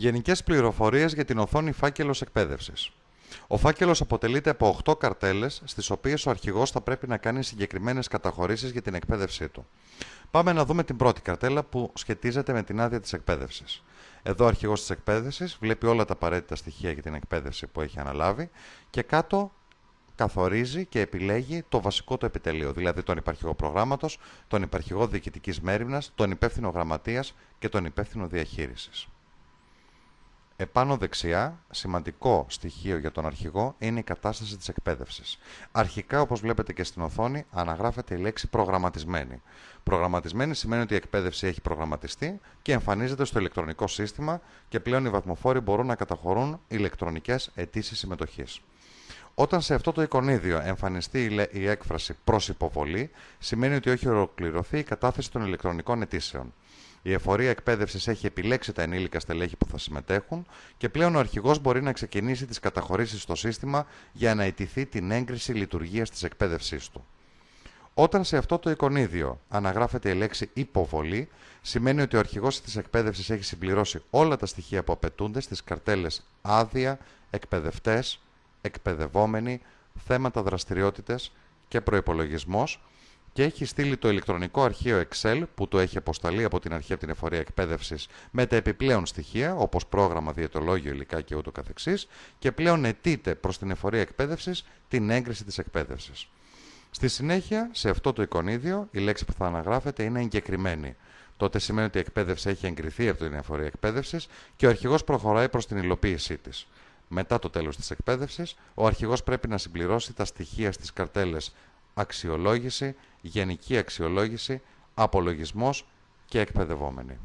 Γενικές πληροφορίες για την οθόνη φάκελος εκπαίδευσης. Ο φάκελος αποτελείται από 8 καρτέλες, στις οποίες ο αρχηγός θα πρέπει να κάνει συγκεκριμένες καταχωρήσεις για την εκπαίδευσή του. Πάμε να δούμε την πρώτη καρτέλα που σχετίζεται με την άδεια της εκπαίδευσης. Εδώ ο αρχηγός της εκπαίδευσης βλέπει όλα τα απαραίτητα στοιχεία για την εκπαίδευση που έχει αναλάβει και κάτω καθορίζει και επιλέγει το βασικό του επιτελείο, δηλαδή τον υπαρχηγό προγράμματος, τον υπαρχηγό διοικητικής μέρημνας, τον υπεύθυνο γραμματείας και τον υπεύθυνο διαχείρισης. Επάνω δεξιά, σημαντικό στοιχείο για τον αρχηγό είναι η κατάσταση της εκπαίδευσης. Αρχικά, όπως βλέπετε και στην οθόνη, αναγράφεται η λέξη προγραμματισμένη. Προγραμματισμένη σημαίνει ότι η εκπαίδευση έχει προγραμματιστεί και εμφανίζεται στο ηλεκτρονικό σύστημα και πλέον οι βαθμοφόροι μπορούν να καταχωρούν ηλεκτρονικές αιτήσεις συμμετοχής. Όταν σε αυτό το εικονίδιο εμφανιστεί η έκφραση προς υποβολή, σημαίνει ότι έχει ολοκληρωθεί η κατάθεση των ηλεκτρονικών αιτήσεων. Η εφορία εκπαίδευσης έχει επιλέξει τα ενήλικα στελέχη που θα συμμετέχουν και πλέον ο αρχηγός μπορεί να ξεκινήσει τις καταχωρήσεις στο σύστημα για να αιτηθεί την έγκριση λειτουργίας της εκπαίδευσής του. Όταν σε αυτό το εικονίδιο αναγράφεται η λέξη υποβολή, σημαίνει ότι ο αρχηγός της εκπαίδευσης έχει συμπληρώσει όλα τα στοιχεία που απαιτούνται στις καρτέλες άδεια, εκπαιδευτές, εκπαιδευόμενοι, θέματα δραστηριότητες και προπολογισμό και έχει στείλει το ηλεκτρονικό αρχείο Excel που το έχει αποσταλεί από την αρχή από την εφορία εκπαίδευσης με τα επιπλέον στοιχεία όπως πρόγραμμα, διαιτολόγιο, υλικά και ούτω καθεξής και πλέον αιτείται προς την εφορία εκπαίδευσης την έγκριση της εκπαίδευσης. Στη συνέχεια, σε αυτό το εικονίδιο, η λέξη που θα αναγράφεται είναι εγκεκριμένη. Τότε σημαίνει ότι η εκπαίδευση έχει εγκριθεί από την εφορία εκπαίδευσης και ο αρχηγός προχωράει προς την υλοποίησή της. Μετά το τέλος της εκπαίδευσης, ο αρχηγός πρέπει να συμπληρώσει τα στοιχεία στις καρτέλες αξιολόγηση, γενική αξιολόγηση, απολογισμός και εκπαιδευόμενοι.